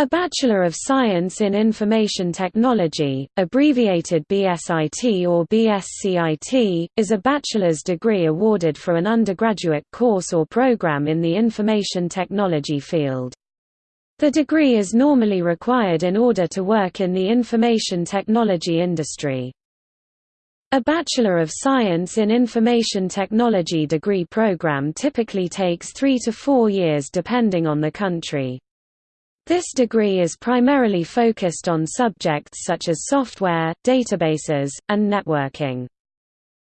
A Bachelor of Science in Information Technology, abbreviated BSIT or BSCIT, is a bachelor's degree awarded for an undergraduate course or program in the information technology field. The degree is normally required in order to work in the information technology industry. A Bachelor of Science in Information Technology degree program typically takes three to four years depending on the country. This degree is primarily focused on subjects such as software, databases, and networking.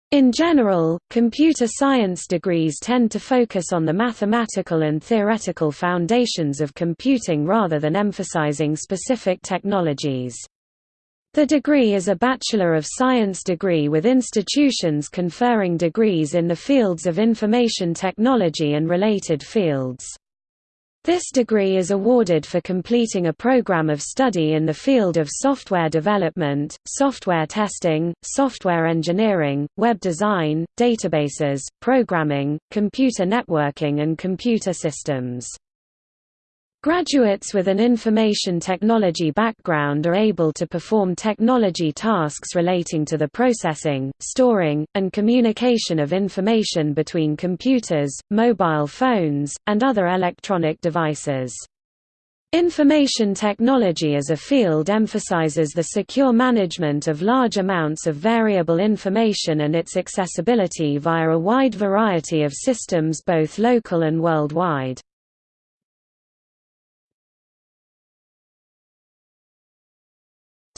In general, computer science degrees tend to focus on the mathematical and theoretical foundations of computing rather than emphasizing specific technologies. The degree is a Bachelor of Science degree with institutions conferring degrees in the fields of information technology and related fields. This degree is awarded for completing a program of study in the field of software development, software testing, software engineering, web design, databases, programming, computer networking and computer systems. Graduates with an information technology background are able to perform technology tasks relating to the processing, storing, and communication of information between computers, mobile phones, and other electronic devices. Information technology as a field emphasizes the secure management of large amounts of variable information and its accessibility via a wide variety of systems both local and worldwide.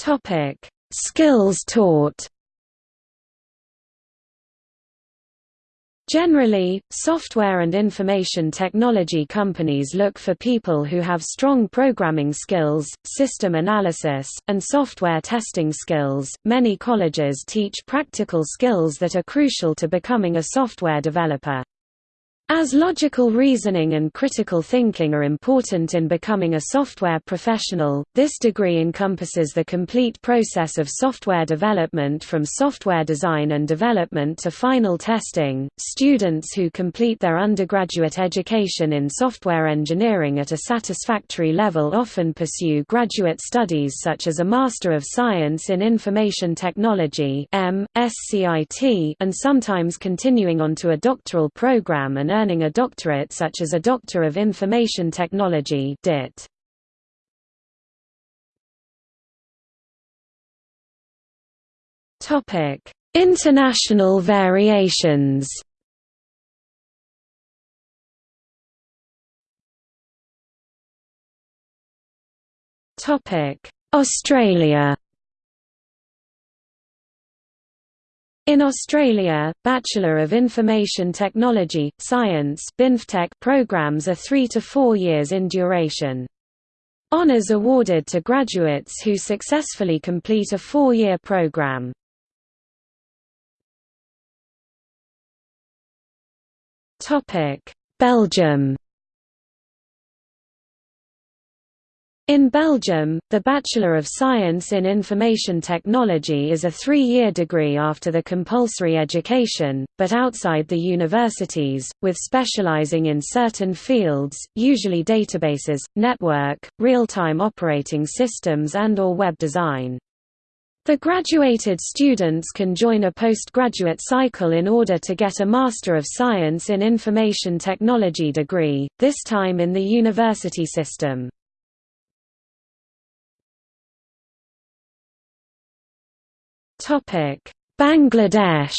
Topic: Skills taught. Generally, software and information technology companies look for people who have strong programming skills, system analysis, and software testing skills. Many colleges teach practical skills that are crucial to becoming a software developer. As logical reasoning and critical thinking are important in becoming a software professional, this degree encompasses the complete process of software development from software design and development to final testing. Students who complete their undergraduate education in software engineering at a satisfactory level often pursue graduate studies such as a Master of Science in Information Technology (M. SCIT) and sometimes continuing onto a doctoral program and earning a doctorate such as a Doctor of Information Technology DIT. International variations. Australia. In Australia, Bachelor of Information Technology, Science programs are three to four years in duration. Honours awarded to graduates who successfully complete a four-year program. Belgium In Belgium, the Bachelor of Science in Information Technology is a three-year degree after the compulsory education, but outside the universities, with specializing in certain fields, usually databases, network, real-time operating systems and or web design. The graduated students can join a postgraduate cycle in order to get a Master of Science in Information Technology degree, this time in the university system. Bangladesh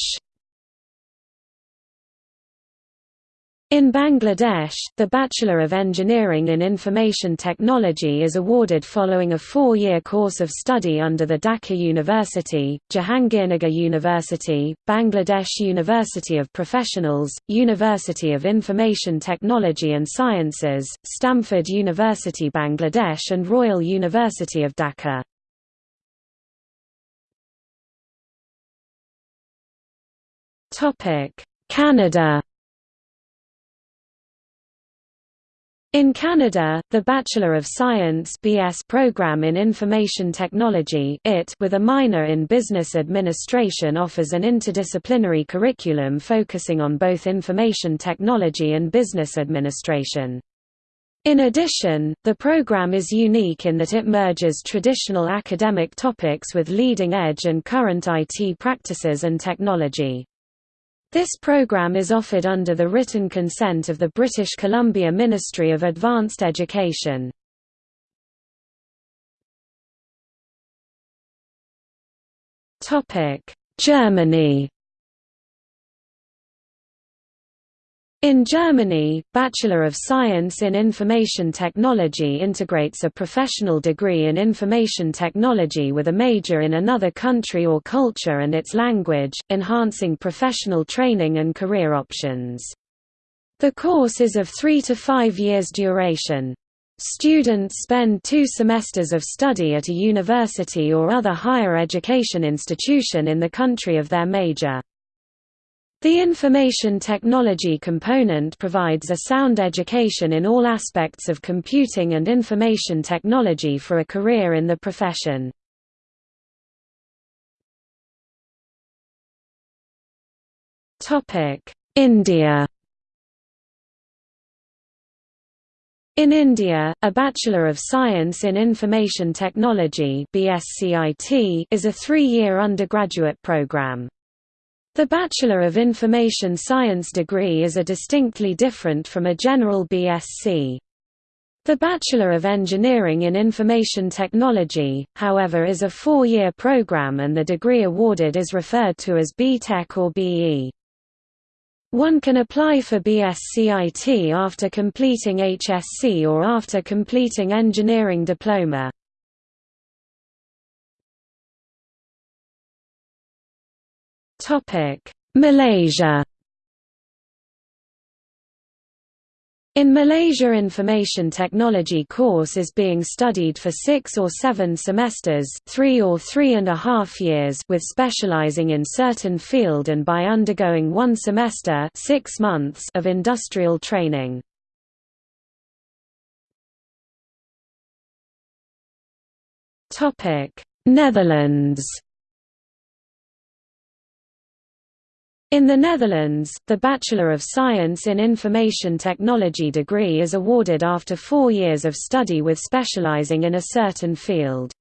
In Bangladesh, the Bachelor of Engineering in Information Technology is awarded following a four-year course of study under the Dhaka University, Jahangirnagar University, Bangladesh University of Professionals, University of Information Technology and Sciences, Stamford University Bangladesh and Royal University of Dhaka. Canada In Canada, the Bachelor of Science BS program in Information Technology IT with a minor in Business Administration offers an interdisciplinary curriculum focusing on both information technology and business administration. In addition, the program is unique in that it merges traditional academic topics with leading-edge and current IT practices and technology. This program is offered under the written consent of the British Columbia Ministry of Advanced Education. Germany In Germany, Bachelor of Science in Information Technology integrates a professional degree in information technology with a major in another country or culture and its language, enhancing professional training and career options. The course is of three to five years duration. Students spend two semesters of study at a university or other higher education institution in the country of their major. The information technology component provides a sound education in all aspects of computing and information technology for a career in the profession. India In India, a Bachelor of Science in Information Technology is a three-year undergraduate program. The Bachelor of Information Science degree is a distinctly different from a general BSc. The Bachelor of Engineering in Information Technology, however is a four-year program and the degree awarded is referred to as B.Tech or BE. One can apply for BScIT after completing HSC or after completing engineering diploma. Malaysia In Malaysia information technology course is being studied for six or seven semesters three or three and a half years with specializing in certain field and by undergoing one semester six months of industrial training. Netherlands In the Netherlands, the Bachelor of Science in Information Technology degree is awarded after four years of study with specializing in a certain field.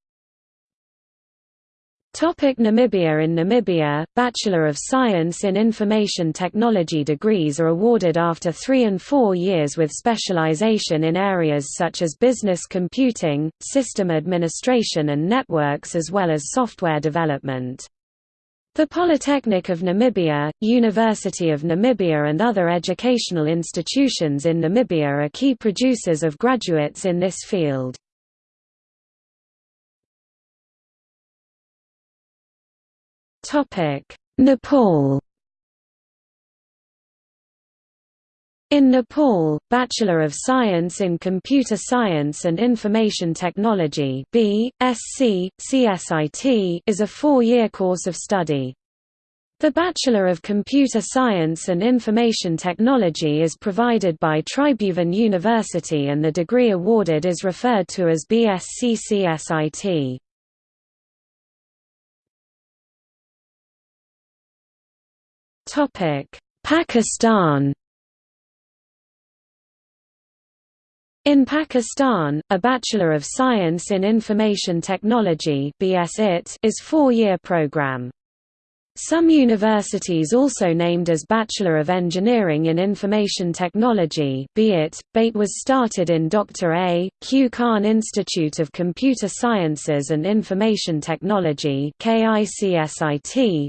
Topic Namibia In Namibia, Bachelor of Science in Information Technology degrees are awarded after three and four years with specialization in areas such as business computing, system administration and networks as well as software development. The Polytechnic of Namibia, University of Namibia and other educational institutions in Namibia are key producers of graduates in this field. Nepal In Nepal, Bachelor of Science in Computer Science and Information Technology (B.Sc. CSIT) is a four-year course of study. The Bachelor of Computer Science and Information Technology is provided by Tribhuvan University and the degree awarded is referred to as BSc CSIT. Pakistan In Pakistan, a Bachelor of Science in Information Technology is four-year program. Some universities also named as Bachelor of Engineering in Information Technology BIT. BATE was started in Dr. A. Q. Khan Institute of Computer Sciences and Information Technology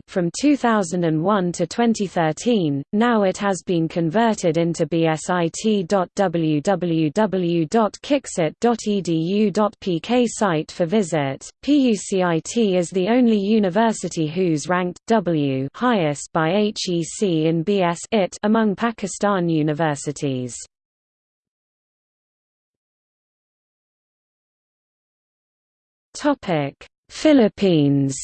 from 2001 to 2013, now it has been converted into bsit.www.kicsit.edu.pk site for visit. PUCIT is the only university whose ranked W highest by HEC in BS IT among Pakistan universities. Topic: Philippines.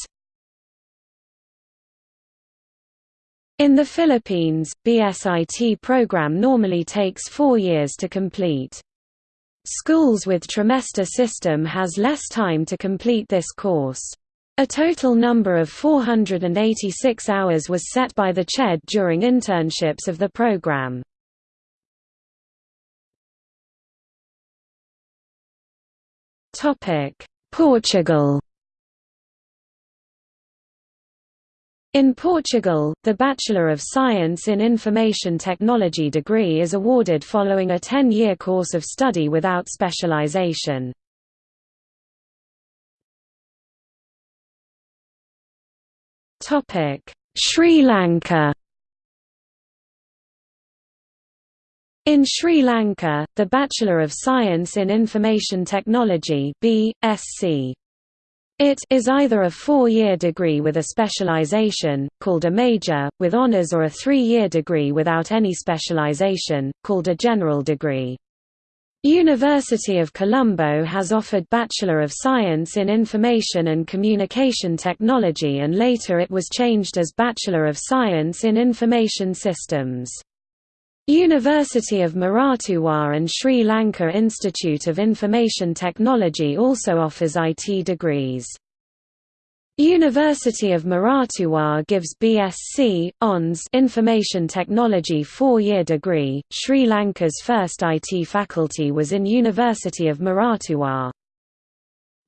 In the Philippines, BSIT program normally takes four years to complete. Schools with trimester system has less time to complete this course. A total number of 486 hours was set by the CHED during internships of the program. Portugal In Portugal, the Bachelor of Science in Information Technology degree is awarded following a 10-year course of study without specialization. Sri Lanka In Sri Lanka, the Bachelor of Science in Information Technology B.Sc. It is either a four-year degree with a specialization, called a major, with honors or a three-year degree without any specialization, called a general degree. University of Colombo has offered Bachelor of Science in Information and Communication Technology and later it was changed as Bachelor of Science in Information Systems. University of Moratuwa and Sri Lanka Institute of Information Technology also offers IT degrees. University of Moratuwa gives BSc, ONS Information Technology four-year degree. Sri Lanka's first IT faculty was in University of Moratuwa.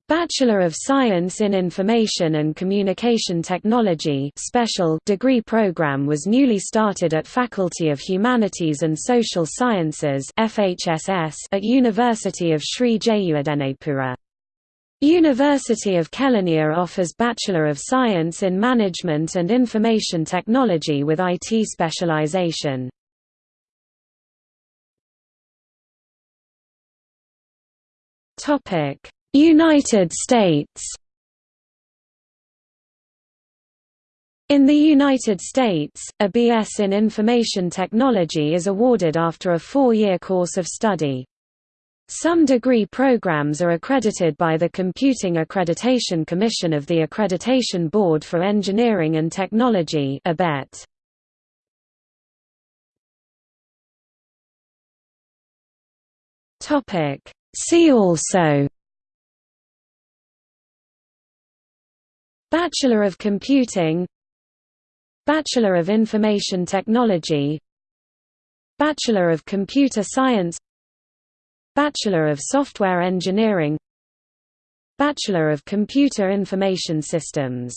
Bachelor of Science in Information and Communication Technology special degree program was newly started at Faculty of Humanities and Social Sciences FHSS at University of Sri Jayewardenepura. University of Kelaniya offers Bachelor of Science in Management and Information Technology with IT specialization. United States In the United States, a BS in Information Technology is awarded after a four-year course of study. Some degree programs are accredited by the Computing Accreditation Commission of the Accreditation Board for Engineering and Technology ABET. See also Bachelor of Computing Bachelor of Information Technology Bachelor of Computer Science Bachelor of Software Engineering Bachelor of Computer Information Systems